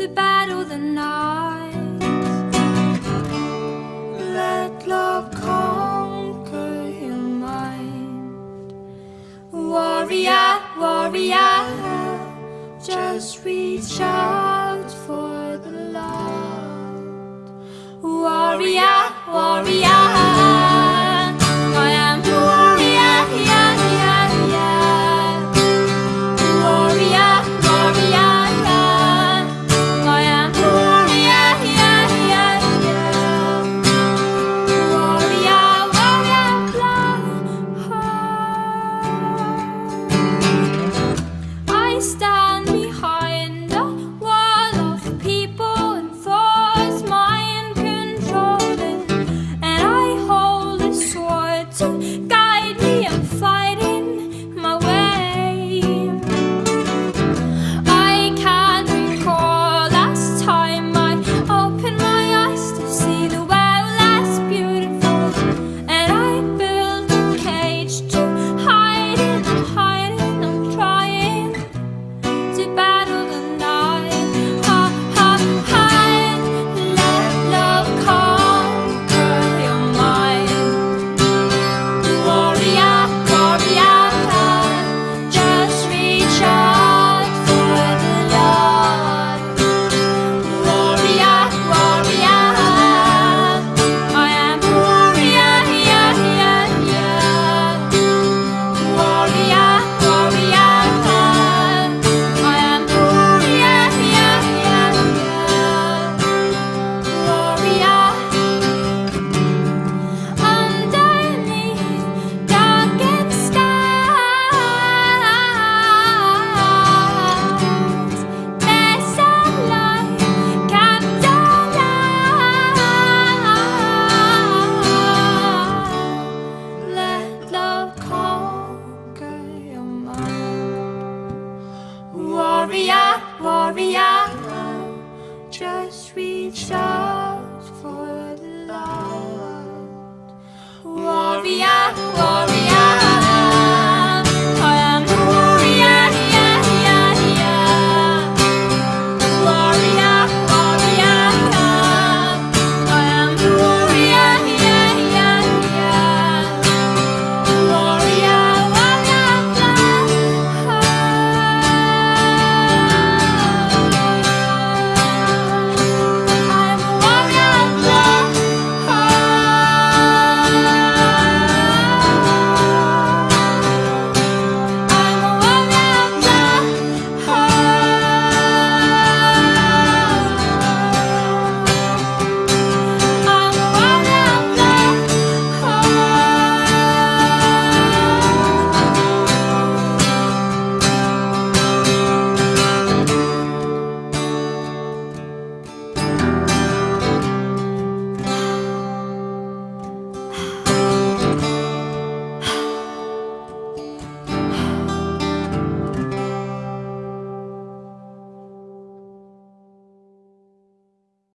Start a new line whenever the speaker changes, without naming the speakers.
to battle the night. Let love conquer your mind. Warrior, warrior, just reach out. Just reach out for the Lord. Warrior, warrior.